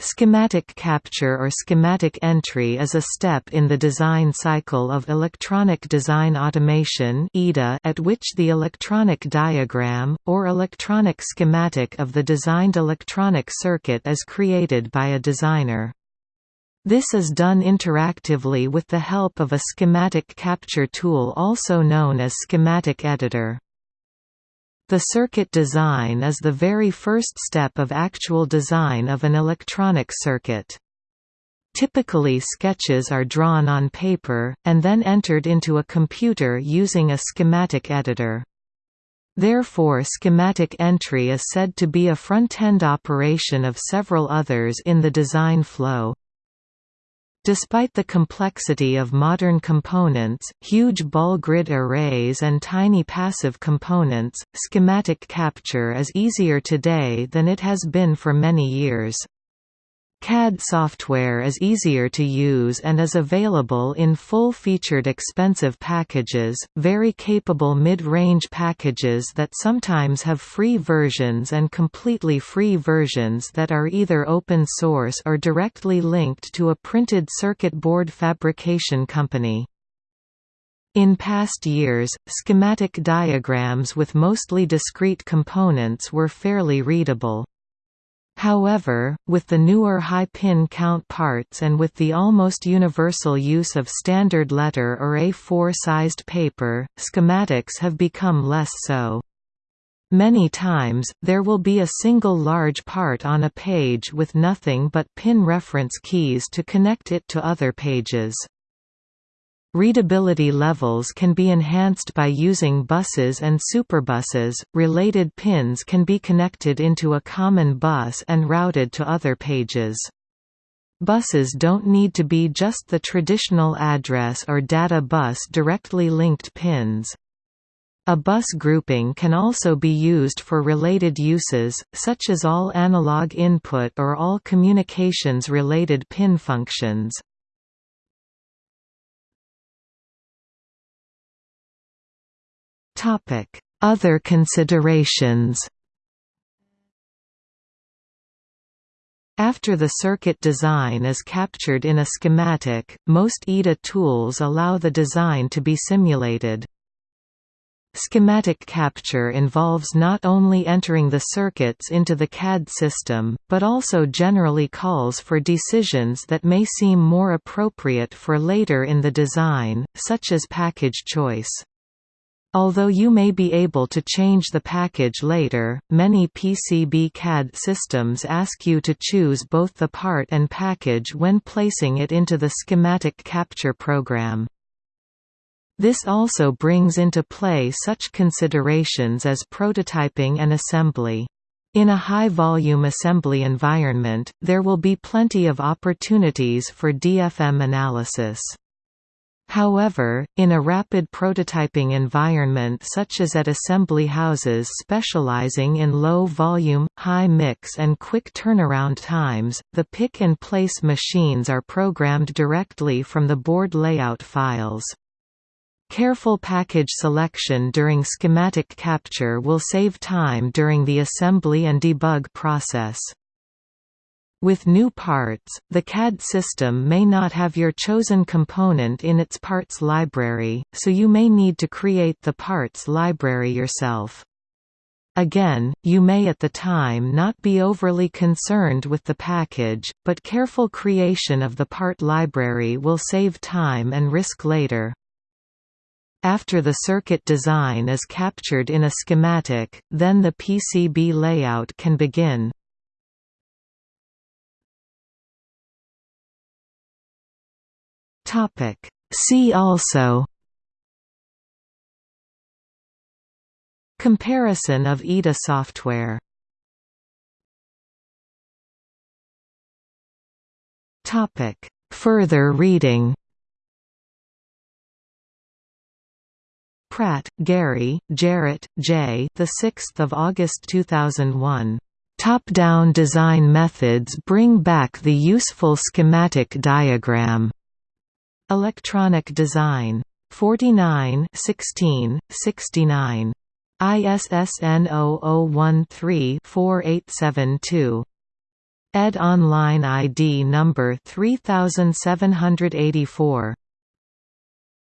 Schematic capture or schematic entry is a step in the design cycle of electronic design automation at which the electronic diagram, or electronic schematic of the designed electronic circuit is created by a designer. This is done interactively with the help of a schematic capture tool also known as schematic editor. The circuit design is the very first step of actual design of an electronic circuit. Typically sketches are drawn on paper, and then entered into a computer using a schematic editor. Therefore schematic entry is said to be a front-end operation of several others in the design flow. Despite the complexity of modern components, huge ball grid arrays and tiny passive components, schematic capture is easier today than it has been for many years. CAD software is easier to use and is available in full-featured expensive packages, very capable mid-range packages that sometimes have free versions and completely free versions that are either open source or directly linked to a printed circuit board fabrication company. In past years, schematic diagrams with mostly discrete components were fairly readable. However, with the newer high pin count parts and with the almost universal use of standard letter or A4-sized paper, schematics have become less so. Many times, there will be a single large part on a page with nothing but pin reference keys to connect it to other pages. Readability levels can be enhanced by using buses and superbuses. Related pins can be connected into a common bus and routed to other pages. Buses don't need to be just the traditional address or data bus directly linked pins. A bus grouping can also be used for related uses, such as all analog input or all communications-related pin functions. Other considerations After the circuit design is captured in a schematic, most EDA tools allow the design to be simulated. Schematic capture involves not only entering the circuits into the CAD system, but also generally calls for decisions that may seem more appropriate for later in the design, such as package choice. Although you may be able to change the package later, many PCB CAD systems ask you to choose both the part and package when placing it into the schematic capture program. This also brings into play such considerations as prototyping and assembly. In a high-volume assembly environment, there will be plenty of opportunities for DFM analysis. However, in a rapid prototyping environment such as at assembly houses specializing in low volume, high mix and quick turnaround times, the pick-and-place machines are programmed directly from the board layout files. Careful package selection during schematic capture will save time during the assembly and debug process. With new parts, the CAD system may not have your chosen component in its parts library, so you may need to create the parts library yourself. Again, you may at the time not be overly concerned with the package, but careful creation of the part library will save time and risk later. After the circuit design is captured in a schematic, then the PCB layout can begin. Topic See also Comparison of EDA software Topic Further reading Pratt, Gary, Jarrett, J. The 6th of August 2001. Top-down design methods bring back the useful schematic diagram. Electronic Design. 49 16, 69. ISSN 0013-4872. ED Online ID number 3784